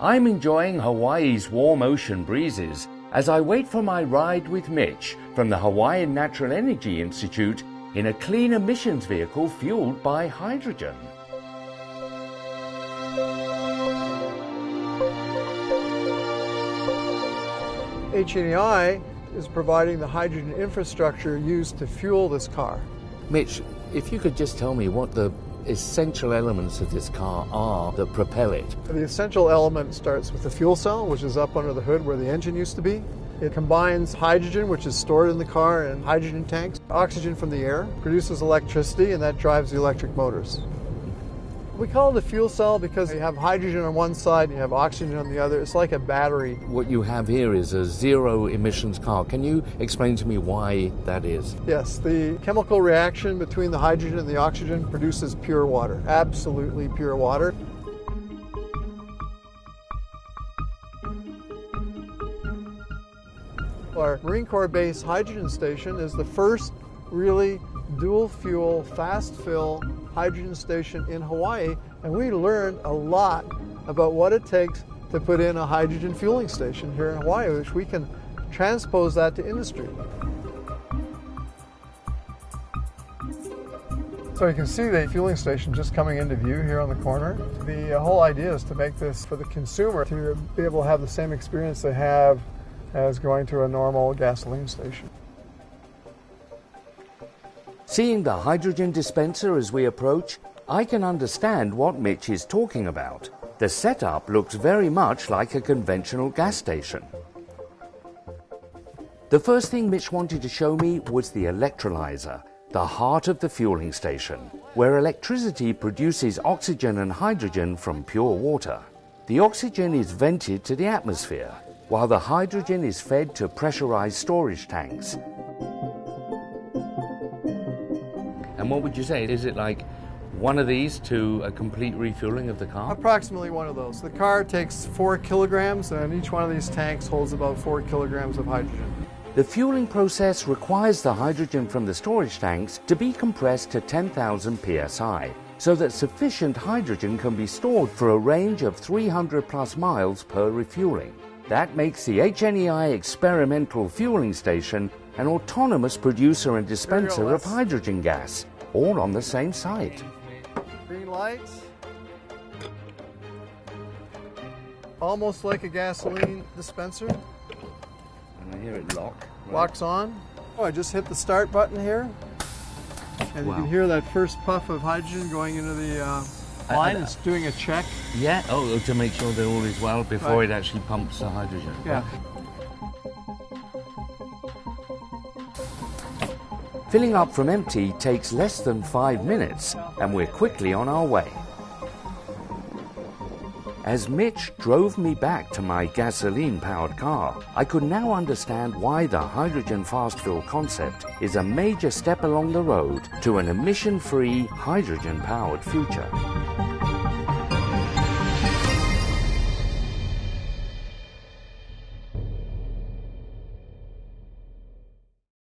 I'm enjoying Hawaii's warm ocean breezes as I wait for my ride with Mitch from the Hawaiian Natural Energy Institute in a clean emissions vehicle fueled by hydrogen. HNEI is providing the hydrogen infrastructure used to fuel this car. Mitch, if you could just tell me what the essential elements of this car are that propel it. The essential element starts with the fuel cell, which is up under the hood where the engine used to be. It combines hydrogen, which is stored in the car, in hydrogen tanks, oxygen from the air, produces electricity, and that drives the electric motors. We call it a fuel cell because you have hydrogen on one side and you have oxygen on the other. It's like a battery. What you have here is a zero emissions car. Can you explain to me why that is? Yes, the chemical reaction between the hydrogen and the oxygen produces pure water, absolutely pure water. Our Marine Corps base hydrogen station is the first really dual fuel, fast fill hydrogen station in Hawaii, and we learned a lot about what it takes to put in a hydrogen fueling station here in Hawaii, which we can transpose that to industry. So you can see the fueling station just coming into view here on the corner. The uh, whole idea is to make this for the consumer to be able to have the same experience they have as going to a normal gasoline station. Seeing the hydrogen dispenser as we approach, I can understand what Mitch is talking about. The setup looks very much like a conventional gas station. The first thing Mitch wanted to show me was the electrolyzer, the heart of the fueling station, where electricity produces oxygen and hydrogen from pure water. The oxygen is vented to the atmosphere, while the hydrogen is fed to pressurized storage tanks, And what would you say? Is it like one of these to a complete refueling of the car? Approximately one of those. The car takes four kilograms, and each one of these tanks holds about four kilograms of hydrogen. The fueling process requires the hydrogen from the storage tanks to be compressed to 10,000 psi so that sufficient hydrogen can be stored for a range of 300 plus miles per refueling. That makes the HNEI experimental fueling station an autonomous producer and dispenser of hydrogen gas, all on the same site. Green lights. Almost like a gasoline dispenser. And I hear it lock. Right. Locks on. Oh, I just hit the start button here. And wow. you can hear that first puff of hydrogen going into the uh, line. it's doing a check. Yeah, oh, to make sure that all is well before right. it actually pumps the hydrogen. Yeah. Filling up from empty takes less than five minutes, and we're quickly on our way. As Mitch drove me back to my gasoline-powered car, I could now understand why the hydrogen fast fill concept is a major step along the road to an emission-free, hydrogen-powered future.